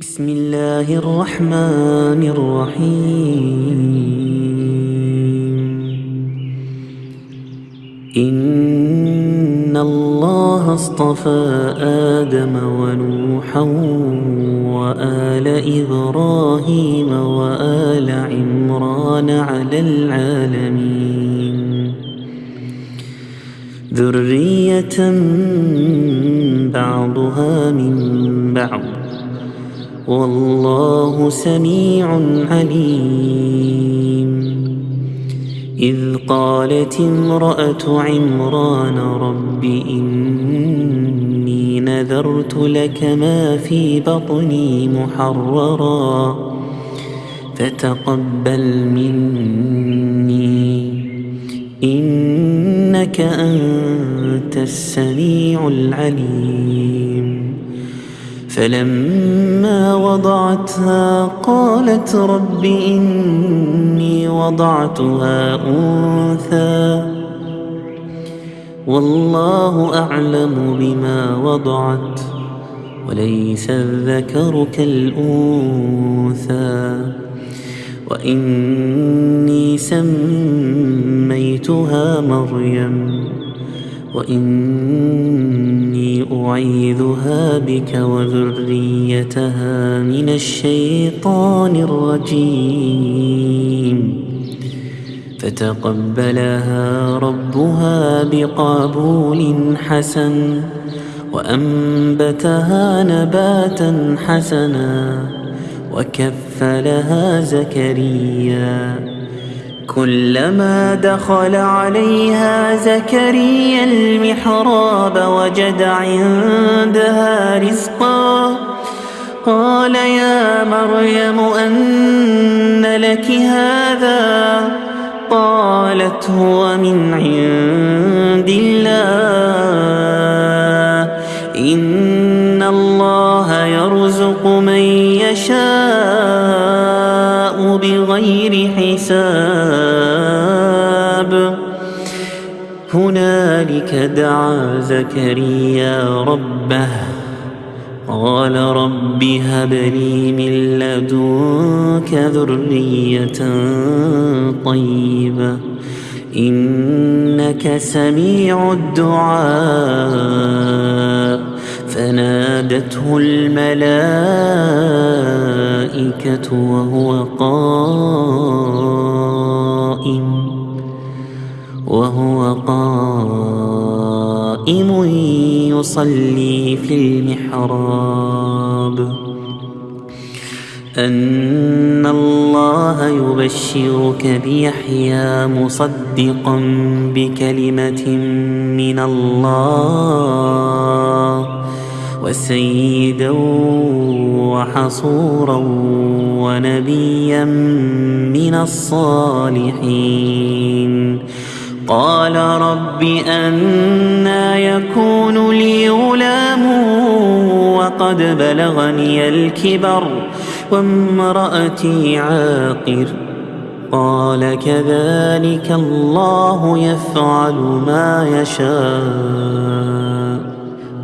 بسم الله الرحمن الرحيم. إن الله اصطفى آدم ونوحا وآل إبراهيم وآل عمران على العالمين. ذرية بعضها من بعض. والله سميع عليم. إذ قالت امرأة عمران رب إني نذرت لك ما في بطني محررا فتقبل مني. إنك أنت السميع العليم. فلما وضعتها قالت رب إني وضعتها أنثى. والله أعلم بما وضعت وليس الذكر كالأنثى. وإني سميتها مريم. وإني أعيذها بك وذريتها من الشيطان الرجيم. فتقبلها ربها بقبول حسن وأنبتها نباتا حسنا وكفلها زكريا. كلما دخل عليها زكريا المحراب وجد عندها رزقا. قال يا مريم أن لك هذا؟ قالت هو من عند الله. إن الله يرزق من يشاء بغير حساب. هنالك دعا زكريا ربه قال رب هب لي من لدنك ذرية طيبة إنك سميع الدعاء. فنادته الملائكة وهو قائم وهو قائم يصلي في المحراب. أن الله يبشرك بيحيى مصدقا بكلمة من الله وسيدا وحصورا ونبيا من الصالحين. قال رب أنا يكون لي غلام وقد بلغني الكبر وامرأتي عاقر. قال كذلك الله يفعل ما يشاء.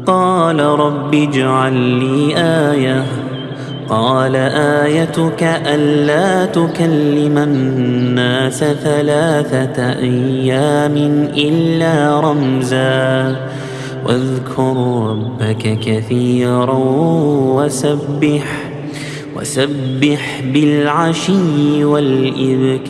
قال رب اجعل لي آية. قال آيتك ألا تكلم الناس ثلاثة أيام إلا رمزا. واذكر ربك كثيرا وسبح وسبح بالعشي والإذكار